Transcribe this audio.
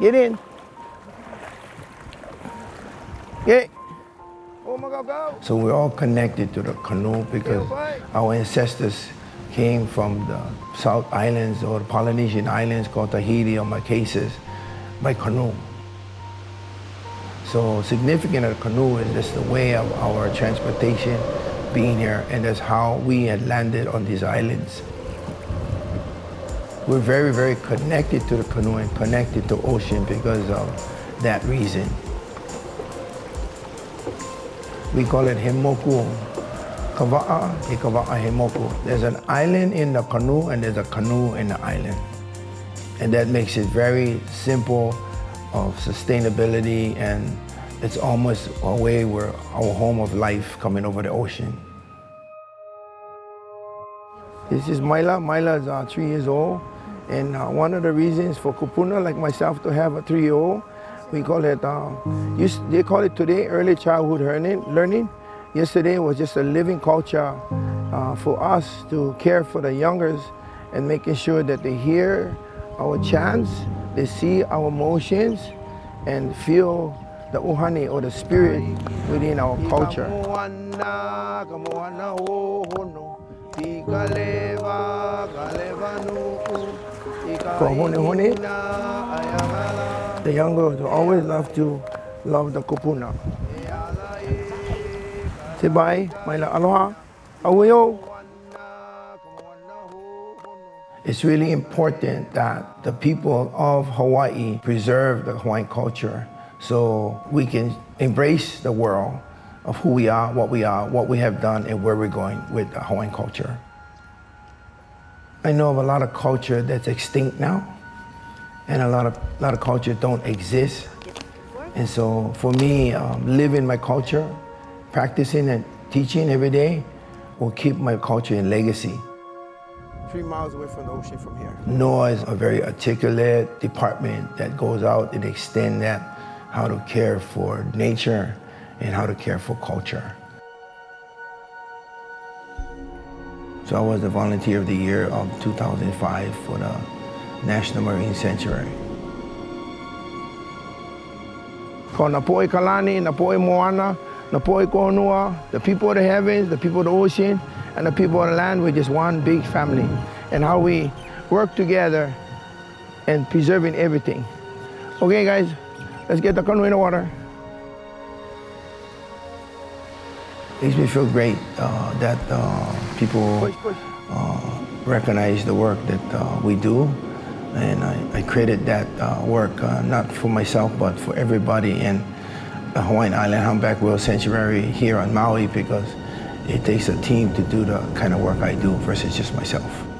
Get in. Get. Oh my God, go. So we're all connected to the canoe because our ancestors came from the South Islands or Polynesian Islands called Tahiti or Marquesas by canoe. So significant of the canoe is just the way of our transportation being here and that's how we had landed on these islands. We're very, very connected to the canoe and connected to ocean because of that reason. We call it Hemoku. Kava'a, e Kava'a Hemoku. There's an island in the canoe and there's a canoe in the island. And that makes it very simple of sustainability and it's almost a way where our home of life coming over the ocean. This is Myla. Myla is uh, three years old. And uh, one of the reasons for Kupuna, like myself, to have a three-year-old, we call it, uh, used, they call it today early childhood learning. learning. Yesterday was just a living culture uh, for us to care for the youngers and making sure that they hear our chants, they see our emotions, and feel the uhane or the spirit within our culture. For hone hone, the youngers always love to love the kupuna. Say bye, my aloha, aweo. It's really important that the people of Hawaii preserve the Hawaiian culture so we can embrace the world of who we are, what we are, what we have done, and where we're going with the Hawaiian culture. I know of a lot of culture that's extinct now, and a lot of, a lot of culture don't exist. And so for me, um, living my culture, practicing and teaching every day will keep my culture in legacy. Three miles away from the ocean from here. NOAA is a very articulate department that goes out and extend that, how to care for nature and how to care for culture. So I was the Volunteer of the Year of 2005 for the National Marine Sanctuary. Ko Napoe Kalani, Napoe Moana, Napoe Konua, the people of the heavens, the people of the ocean, and the people of the land, we're just one big family. And how we work together and preserving everything. Okay guys, let's get the canoe in the water. Makes me feel great uh, that uh, people. Uh, recognize the work that uh, we do. And I, I created that uh, work uh, not for myself, but for everybody in the Hawaiian Island Humpback Whale Sanctuary here on Maui because it takes a team to do the kind of work I do versus just myself.